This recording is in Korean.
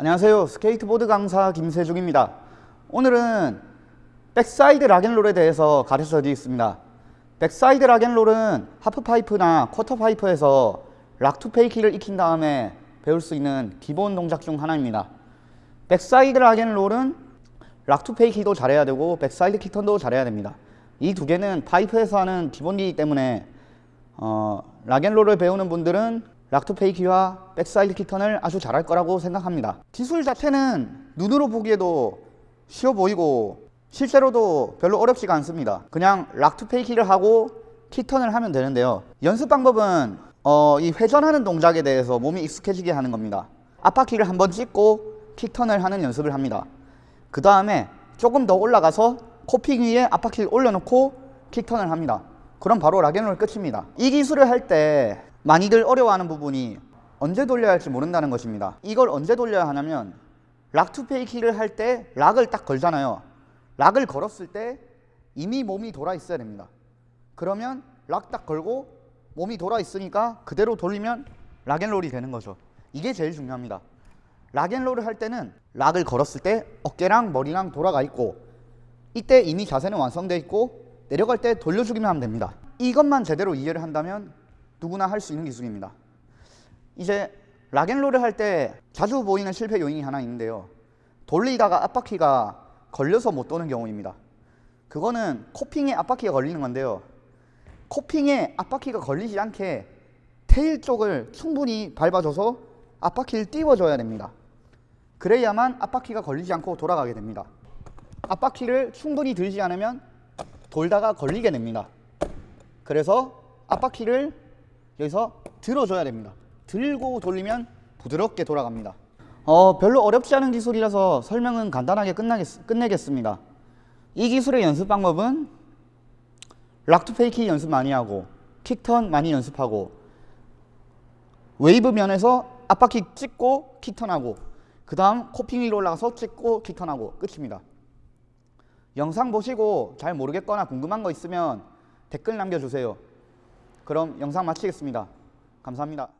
안녕하세요. 스케이트보드 강사 김세중입니다. 오늘은 backside rock and roll에 대해서 가르쳐 드리겠습니다. backside rock and roll은 하프파이프나 쿼터파이프에서 락투페이키를 익힌 다음에 배울 수 있는 기본 동작 중 하나입니다. 백사이드 락앤롤은 락투페이키도 잘해야 되고 backside kickturn도 잘해야 됩니다. 이 두 개는 파이프에서 하는 기본기이기 때문에 어, rock and roll을 배우는 분들은 락투페이키와 백사이드 킥턴을 아주 잘할 거라고 생각합니다. 기술 자체는 눈으로 보기에도 쉬워 보이고 실제로도 별로 어렵지가 않습니다. 그냥 락투페이키를 하고 킥턴을 하면 되는데요. 연습 방법은 어, 이 회전하는 동작에 대해서 몸이 익숙해지게 하는 겁니다. 앞바퀴를 한번 찍고 kickturn을 하는 연습을 합니다. 그 다음에 조금 더 올라가서 coping 위에 앞바퀴를 올려놓고 kickturn을 합니다. 그럼 바로 rock and roll 끝입니다. 이 기술을 할 때 많이들 어려워하는 부분이 언제 돌려야 할지 모른다는 것입니다. 이걸 언제 돌려야 하냐면 락투페이키를 할 때 락을 딱 걸잖아요. rock을 걸었을 때 이미 몸이 돌아 있어야 됩니다. 그러면 rock 딱 걸고 몸이 돌아 있으니까 그대로 돌리면 rock and roll이 되는 거죠. 이게 제일 중요합니다. 락앤롤을 할 때는 락을 걸었을 때 어깨랑 머리랑 돌아가 있고 이때 이미 자세는 완성되어 있고 내려갈 때 돌려주기만 하면 됩니다. 이것만 제대로 이해를 한다면 누구나 할 수 있는 기술입니다. 이제 락앤롤을 할 때 자주 보이는 실패 요인이 하나 있는데요. 돌리다가 앞바퀴가 걸려서 못 도는 경우입니다. 그거는 코핑에 앞바퀴가 걸리는 건데요. 코핑에 앞바퀴가 걸리지 않게 테일 쪽을 충분히 밟아줘서 앞바퀴를 띄워줘야 됩니다. 그래야만 앞바퀴가 걸리지 않고 돌아가게 됩니다. 앞바퀴를 충분히 들지 않으면 돌다가 걸리게 됩니다. 그래서 앞바퀴를 여기서 들어줘야 됩니다. 들고 돌리면 부드럽게 돌아갑니다. 어, 별로 어렵지 않은 기술이라서 설명은 간단하게 끝나겠, 끝내겠습니다. 이 기술의 연습 방법은 rock to fakie 연습 많이 하고 kickturn 많이 연습하고 웨이브 면에서 앞바퀴 찍고 킥턴하고 그 다음 코핑 위로 올라가서 찍고 킥턴하고 끝입니다. 영상 보시고 잘 모르겠거나 궁금한 거 있으면 댓글 남겨주세요 그럼 영상 마치겠습니다. 감사합니다